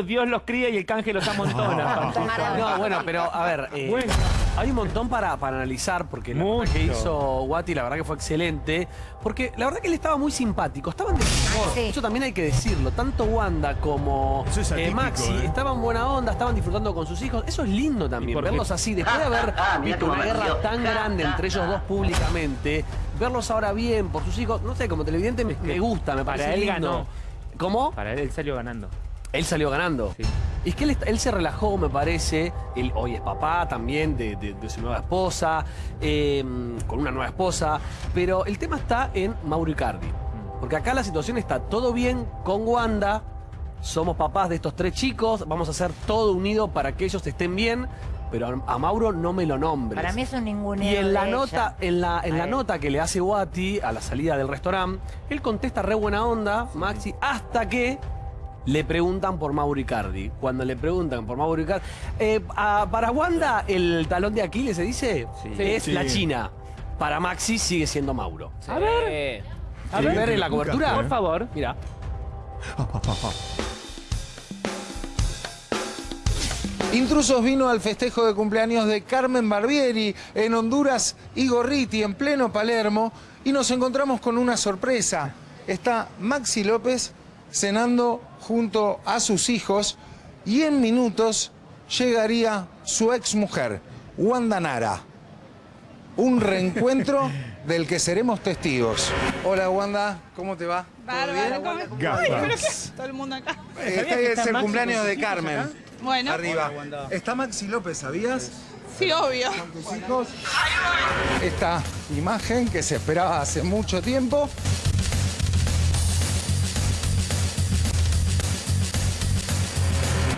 Dios los cría y el canje los amontona. No, bueno, pero a ver, eh, Bueno. hay un montón para, para analizar, porque Mucho. que hizo Guati, la verdad que fue excelente, porque la verdad que él estaba muy simpático, estaban de buen humor, Sí. eso también hay que decirlo, tanto Wanda como eh, Maxi ¿eh? estaban buena onda, estaban disfrutando con sus hijos, eso es lindo ¿Y también, verlos así, después de haber visto una guerra tan grande entre ellos dos públicamente, verlos ahora bien por sus hijos, no sé, como televidente me, me gusta, me para parece él lindo. ganó. ¿Cómo? Para él, él salió ganando. Él salió ganando. Sí. Y es que él, se relajó, me parece. Él hoy es papá también de, de- de su nueva esposa, eh, con una nueva esposa. Pero el tema está en Mauro Icardi. Porque acá la situación está todo bien con Wanda. Somos papás de estos tres chicos. Vamos a hacer todo unido para que ellos estén bien. Pero a, Mauro no me lo nombres. Para mí es un ninguneo Y en la nota, ella. en la, en la nota que le hace Wati a la salida del restaurante, él contesta re buena onda, Maxi, hasta que le preguntan por Mauro Icardi. Cuando le preguntan por Mauro Icardi. eh, a- para Wanda, el talón de Aquiles se dice Sí. es Sí. la China. Para Maxi sigue siendo Mauro. A ver, a ¿Quieren ver, ver la cobertura? por favor. Mira. Intrusos vino al festejo de cumpleaños de Carmen Barbieri en Honduras y Gorriti en pleno Palermo y nos encontramos con una sorpresa. Está Maxi López cenando junto a sus hijos y en minutos llegaría su exmujer, Wanda Nara. Un reencuentro del que seremos testigos. Hola Wanda, ¿cómo te va? ¿Todo Bárbaro, bien? ¿cómo-. Ay, pero qué- todo el mundo acá. Este es el cumpleaños de Carmen. Bueno, Arriba. Está Maxi López, ¿sabías? sí, obvio. tus hijos. Esta imagen que se esperaba hace mucho tiempo.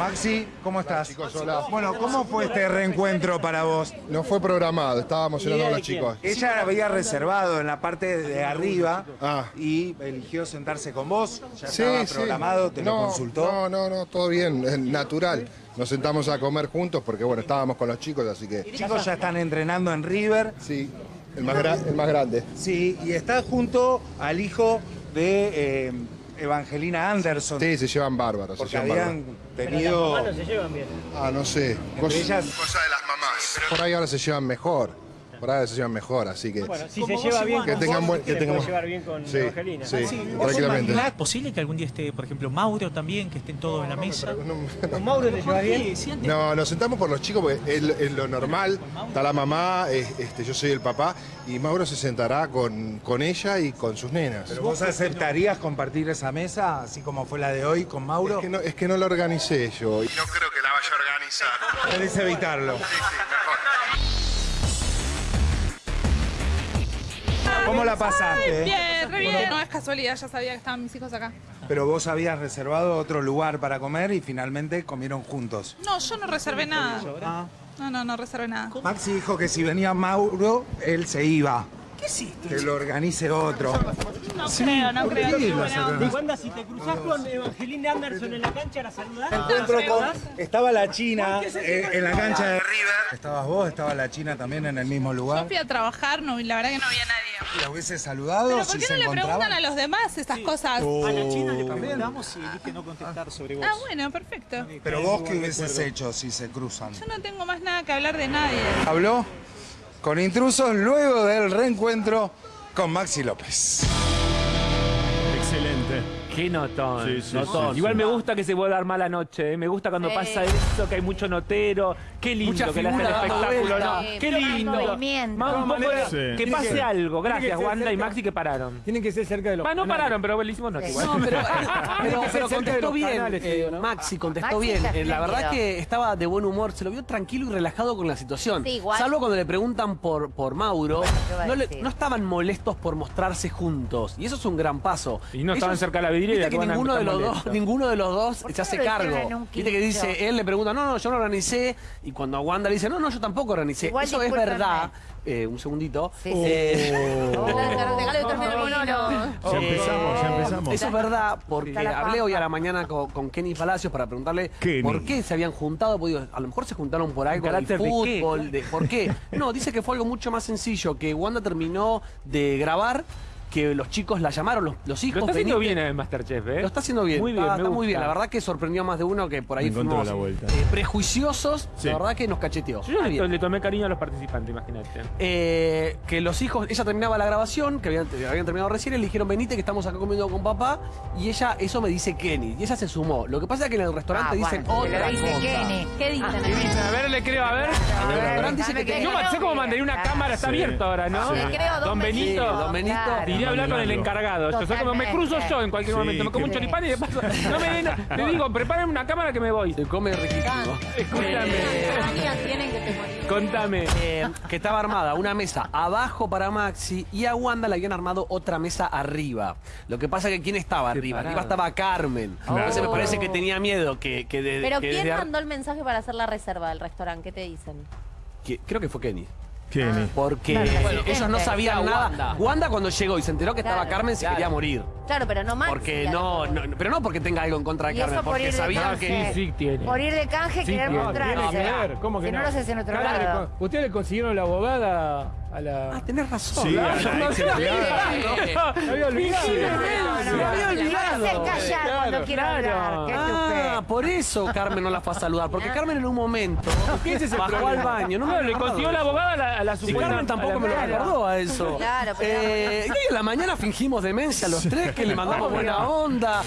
Maxi, ¿cómo estás? chicos, hola. Bueno, ¿cómo fue este reencuentro para vos? No fue programado, estábamos cenando con los chicos. Ella había reservado en la parte de arriba Ah. y eligió sentarse con vos. Ya Sí, estaba sí. programado, te lo consultó. No, no, no, todo bien, es natural. Nos sentamos a comer juntos porque, bueno, estábamos con los chicos, así que Los chicos ya están entrenando en River. sí, el más, gra- el más grande. Sí, y está junto al hijo de eh, Evangelina Anderson. Sí, se llevan bárbaros. se Porque llevan habían tenido. bárbaros. Ah, no sé. Cosa, ellas- cosa de las mamás. Por ahí ahora se llevan mejor. Por ahí ahora se llevan mejor, así que. Bueno, si se lleva bien que con tengan buen. Que puede llevar bien con sí, Evangelina. Sí, Ah, tranquilamente. ¿Es posible que algún día esté, por ejemplo, Mauro también, que estén todos en la mesa? ¿Con Mauro te llevas bien? Sí, No, nos sentamos por los chicos porque es, lo- es lo normal. Está la mamá, es- este, yo soy el papá y Mauro se sentará con, con ella y con sus nenas. ¿Pero vos aceptarías compartir esa mesa, así como fue la de hoy con Mauro? Es que, no, es que no la organicé yo. Y no creo que la vaya a organizar. Querés evitarlo. ¿Cómo la pasaste? Bien, re bien. No es casualidad, ya sabía que estaban mis hijos acá. Pero vos habías reservado otro lugar para comer y finalmente comieron juntos. No, yo no reservé nada. Ah. No, no, no reservé nada. Maxi dijo que si venía Mauro, él se iba. ¿Qué hiciste? Que lo organice otro. No creo, no creo. onda. Wanda, si te cruzás con Evangelina Anderson en la cancha, ¿la saludás? Encuentro con... Estaba la China eh, en la cancha de River. Estabas vos, estaba la China también en el mismo Yo lugar. fui a trabajar, no, la verdad que no había nadie. ¿La hubiese saludado Pero si ¿por qué se no le encontraban? preguntan a los demás estas cosas? A la China le preguntamos y elige no contestar sobre vos. Ah, bueno, perfecto. Pero vos, ¿qué hubieses hecho si se cruzan? Yo no tengo más nada que hablar de nadie. Habló con intrusos luego del reencuentro con Maxi López. Qué notón. Sí, sí, notón. sí, Igual sí. me gusta que se puede dar mala noche. ¿eh? Me gusta cuando Sí. pasa eso, que hay mucho notero. Qué lindo Mucha que le hace el figura dando espectáculo. vuelta. ¿no? Sí, Qué lindo. movimiento. Más un poco de- Sí. Que pase algo. Gracias, Wanda y. Maxi, que pararon. Tienen que ser cerca de los Ah, no pararon, pero le hicimos nota igual. No, pero, pero, pero contestó bien. eh. Maxi contestó Maxi bien. Eh, la verdad que estaba de buen humor, se lo vio tranquilo y relajado con la situación. Igual. Salvo cuando le preguntan por, por Mauro, ¿qué va a no, le- decir? no estaban molestos por mostrarse juntos. Y eso es un gran paso. Y no estaban cerca de la Viste que que van a ninguno de, los dos, molestos. ninguno de los dos ¿Por qué se hace no lo cargo. un Viste que quincho? dice, él le pregunta, no, no, yo no organicé. Y cuando a Wanda le dice, no, no, yo tampoco organicé. Igual, eso es verdad. Eh, un segundito. Sí, sí. Eh, monólogo. Ya empezamos, ya empezamos. Eso es verdad, porque Está la hablé hoy a la mañana con, con Kenny Palacios para preguntarle Kenny. por qué se habían juntado. porque digo, a lo mejor se juntaron por algo carácter de qué? fútbol. De, ¿Por qué? No, dice que fue algo mucho más sencillo, que Wanda terminó de grabar, que los chicos la llamaron, los, los hijos. Lo está haciendo bien en Masterchef, ¿eh? Lo está haciendo bien. Muy bien, está, me está muy bien. La verdad que sorprendió a más de uno que por ahí fuimos la vuelta. eh, prejuiciosos. Sí. La verdad que nos cacheteó. Yo le, tomé cariño a los participantes, imagínate. Eh, que los hijos, ella terminaba la grabación, que habían, habían terminado recién, y le dijeron, venite que estamos acá comiendo con papá, y ella, eso me dice Kenny, y ella se sumó. Lo que pasa es que en el restaurante Ah, dicen bueno, otra dice cosa. Kenny. ¿Qué dicen? A ver, le creo, a ver. En el A ver, restaurante dice que Yo no, sé cómo mantener una cámara, está Sí. abierto ahora, ¿no? Sí. Le creo, Don don Benito. Sí, don Benito. A hablar con el encargado. Yo sé cómo me cruzo yo en cualquier Sí, momento. Me como un choripán y de paso. No me den. Le digo, prepárenme una cámara que me voy. Se come riquísimo. Escúchame. te? Contame. Eh, que estaba armada una mesa abajo para Maxi y a Wanda le habían armado otra mesa arriba. Lo que pasa es que ¿quién estaba arriba? Arriba estaba Carmen. Entonces me parece que tenía miedo que, que de- Pero que ¿quién mandó el mensaje para hacer la reserva del restaurante? ¿Qué te dicen? que- creo que fue Kenny. Porque Claro, eh, bueno, ellos no sabían nada. Wanda. Wanda. cuando llegó y se enteró que estaba Claro, Carmen se claro. quería morir. Claro, pero no Maxi. Porque no, no- pero no porque tenga algo en contra de Y Carmen, eso por porque sabía que Sí, sí, tiene. Por ir de canje, Sí, querer que ver, ¿cómo que si no, no? lo haces en otro Claro, lado. Ustedes le consiguieron la abogada a la. Ah, tenés razón. Sí, a la ex empleada. Me había olvidado. No, no, me había no, olvidado. No me haces callar cuando quiero hablar. Ah, por eso Carmen no la fue a saludar. Porque Carmen en un momento ¿Qué es ese bajó problema? al baño. No le consiguió la abogada a la, a la Y supuesta. Carmen tampoco me lo recordó a eso. Claro, pero- Eh, y en la mañana fingimos demencia los tres, que le mandamos buena onda.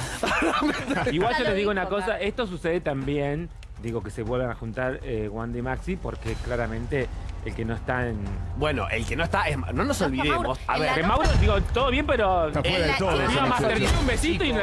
Igual yo les digo una cosa, esto sucede también, digo que se vuelvan a juntar eh, Wanda y Maxi, porque claramente el que no está en... Bueno, el que no está, es- no nos olvidemos. A ver, Que Mauro, digo, todo bien, pero... Está fuera de la- todo. un besito y en,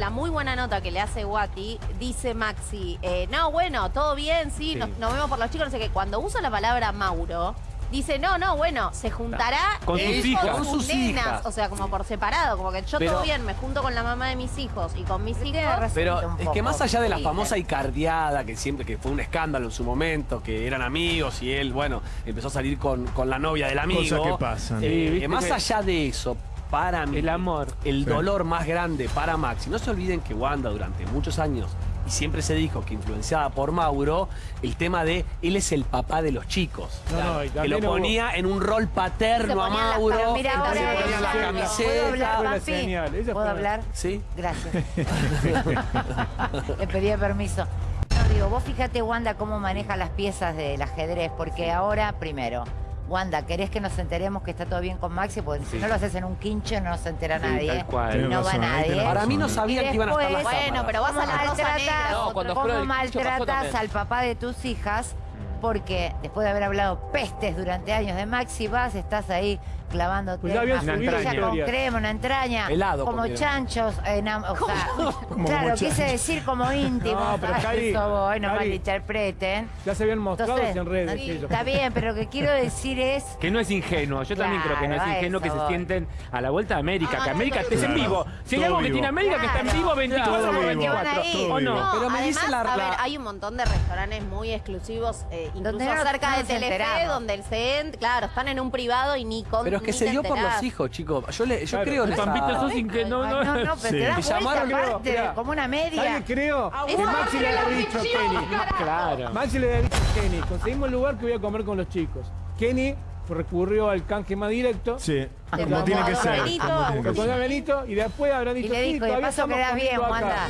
la muy buena nota que le hace Guati, dice Maxi, eh, no, bueno, todo bien, sí, Sí. Nos, nos vemos por los chicos, no sé qué. Cuando usa la palabra Mauro, dice, no, no, bueno, se juntará Con sus él hijas. con Con sus nenas. hijas. O sea, como por separado, como que yo Pero- todo bien, me junto con la mamá de mis hijos y con mis hijos. Pero un es poco. que más allá de la Sí, famosa icardiada, que siempre que fue un escándalo en su momento, que eran amigos y él, bueno, empezó a salir con, con la novia del amigo. Cosas que pasan. Eh, viste más allá de eso, para mí, El amor. el Sí. dolor más grande para Maxi. No se olviden que Wanda durante muchos años, y siempre se dijo que influenciada por Mauro, el tema de él es el papá de los chicos. No, no, y que lo también hubo- ponía en un rol paterno a ponía Mauro. Se ponía la ¿Puedo camiseta. hablar, Fue la papi? ¿Puedo hablar? Sí. Gracias. Le pedía permiso. No, digo, vos fíjate, Wanda, cómo maneja las piezas del ajedrez, porque ahora, primero, Wanda, ¿querés que nos enteremos que está todo bien con Maxi? Porque si Sí. no lo haces en un quincho no se entera Sí, nadie. tal cual. Y no va nadie. tenés Para mí no sabían que iban a estar las después- Bueno, cámaras. pero vas a ¿Cómo la maltratas, negra. No, cuando cómo maltratas al papá de tus hijas? Porque después de haber hablado pestes durante años de Maxi, vas, estás ahí clavándote Pues ya habían una subido frutilla con crema, una entraña, Helado como comieron. chanchos, enam- o sea, Como claro, quise decir como íntimo, No, pero Cari, eso voy, no Cari. malinterpreten. Ya se habían mostrado Entonces, en redes. sí. Está bien, pero lo que quiero decir es Que no es ingenuo, yo también creo que no es ingenuo que se voy. sienten a la vuelta de América, que Ah, América no, estés en vivo. Si hay algo que tiene América que está en vivo 24 Todo por vivo. que van 24. ahí. ¿O no? No, Pero me dice la- a ver, hay un montón de restaurantes muy exclusivos, eh, incluso cerca de Telefe, donde el CEN, claro, están en un privado y ni con Pero que se dio por los hijos, chicos. Yo, le, yo Claro. creo en Pampito sos Ay, no, no, no, pero Sí. te das Me vuelta llamaron, aparte, como una media. ¿Sabe qué creo? Que Maxi le había dicho a Kenny. Claro. Maxi le había dicho a Kenny, conseguimos el lugar que voy a comer con los chicos. Kenny recurrió al canje más directo. Sí, Te como tiene que ser. Benito, que ser. Benito y después habrá dicho Y le "Sí, dijo, de todavía paso estamos quedás bien. Wanda.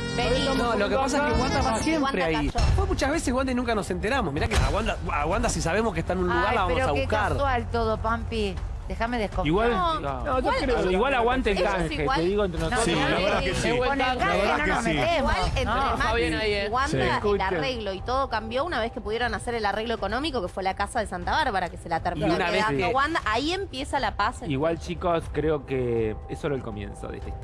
No, lo que pasa es que acá". Wanda va Wanda siempre ahí. cayó. Fue muchas veces Wanda y nunca nos enteramos. Mirá que a Wanda, a Wanda si sabemos que está en un lugar Ay, la vamos pero a qué buscar. casual todo, Pampi. Déjame desconfiar. Igual, No, no, yo creo- igual aguante el canje, igual- te digo entre No, nosotros. Sí, la no, verdad no, que sí. Con el canje verdad no que nos sí. metemos. Igual entre No. Wanda, Sí. el arreglo y todo cambió una vez que pudieron hacer el arreglo económico, que fue la casa de Santa Bárbara, que se la terminó quedando que- Wanda. Ahí empieza la paz. Igual chicos, creo que es solo el comienzo de esta historia.